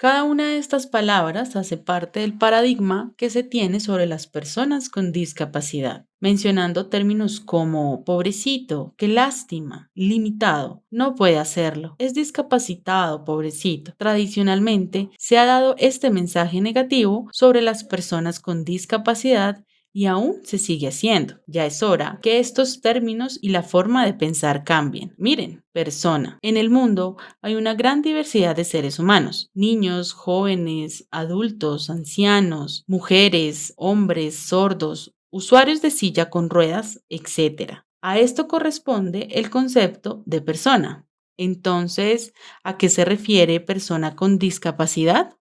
Cada una de estas palabras hace parte del paradigma que se tiene sobre las personas con discapacidad, mencionando términos como pobrecito, qué lástima, limitado, no puede hacerlo, es discapacitado, pobrecito. Tradicionalmente se ha dado este mensaje negativo sobre las personas con discapacidad y aún se sigue haciendo. Ya es hora que estos términos y la forma de pensar cambien. Miren, persona. En el mundo hay una gran diversidad de seres humanos, niños, jóvenes, adultos, ancianos, mujeres, hombres, sordos, usuarios de silla con ruedas, etc. A esto corresponde el concepto de persona. Entonces, ¿a qué se refiere persona con discapacidad?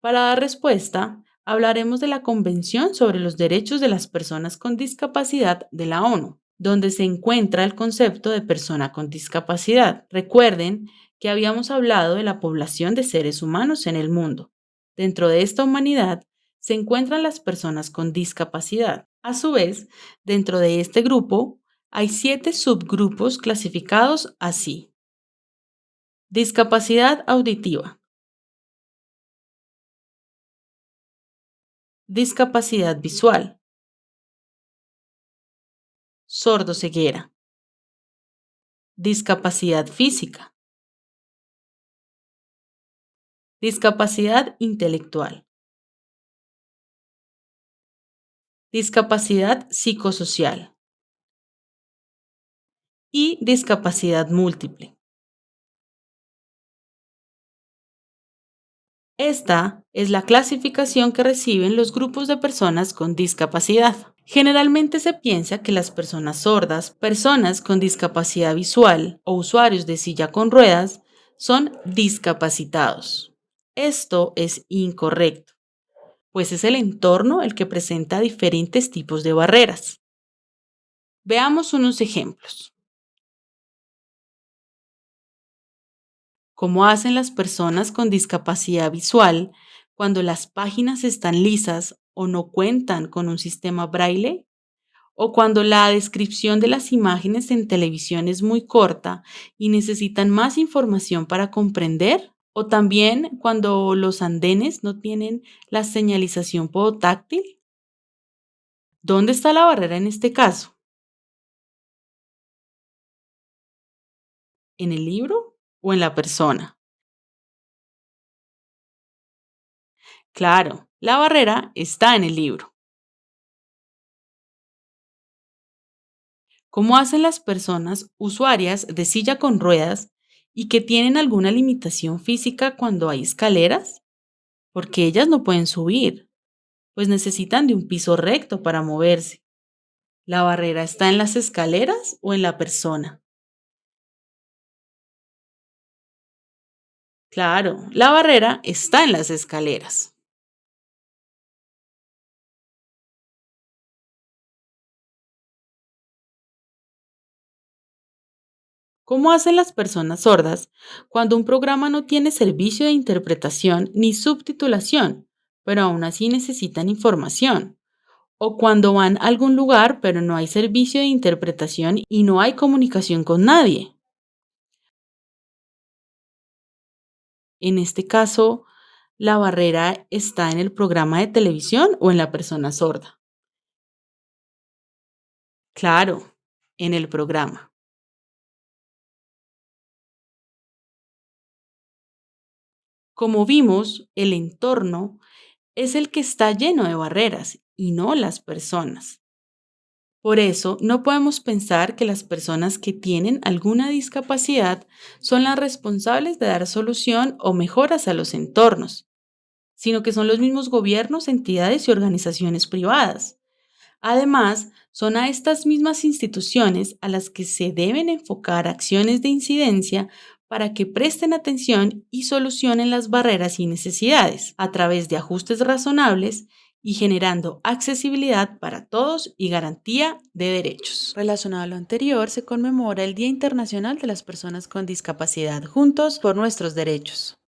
Para dar respuesta, hablaremos de la Convención sobre los Derechos de las Personas con Discapacidad de la ONU, donde se encuentra el concepto de persona con discapacidad. Recuerden que habíamos hablado de la población de seres humanos en el mundo. Dentro de esta humanidad se encuentran las personas con discapacidad. A su vez, dentro de este grupo hay siete subgrupos clasificados así. Discapacidad auditiva, Discapacidad visual. Sordo-ceguera. Discapacidad física. Discapacidad intelectual. Discapacidad psicosocial. Y discapacidad múltiple. Esta es la clasificación que reciben los grupos de personas con discapacidad. Generalmente se piensa que las personas sordas, personas con discapacidad visual o usuarios de silla con ruedas son discapacitados. Esto es incorrecto, pues es el entorno el que presenta diferentes tipos de barreras. Veamos unos ejemplos. Como hacen las personas con discapacidad visual cuando las páginas están lisas o no cuentan con un sistema braille, o cuando la descripción de las imágenes en televisión es muy corta y necesitan más información para comprender, o también cuando los andenes no tienen la señalización podotáctil. ¿Dónde está la barrera en este caso? ¿En el libro o en la persona. Claro, la barrera está en el libro. ¿Cómo hacen las personas usuarias de silla con ruedas y que tienen alguna limitación física cuando hay escaleras? Porque ellas no pueden subir, pues necesitan de un piso recto para moverse. ¿La barrera está en las escaleras o en la persona? Claro, la barrera está en las escaleras. ¿Cómo hacen las personas sordas cuando un programa no tiene servicio de interpretación ni subtitulación, pero aún así necesitan información? O cuando van a algún lugar pero no hay servicio de interpretación y no hay comunicación con nadie. En este caso, la barrera está en el programa de televisión o en la persona sorda. Claro, en el programa. Como vimos, el entorno es el que está lleno de barreras y no las personas. Por eso, no podemos pensar que las personas que tienen alguna discapacidad son las responsables de dar solución o mejoras a los entornos, sino que son los mismos gobiernos, entidades y organizaciones privadas. Además, son a estas mismas instituciones a las que se deben enfocar acciones de incidencia para que presten atención y solucionen las barreras y necesidades a través de ajustes razonables y generando accesibilidad para todos y garantía de derechos. Relacionado a lo anterior, se conmemora el Día Internacional de las Personas con Discapacidad, Juntos por Nuestros Derechos.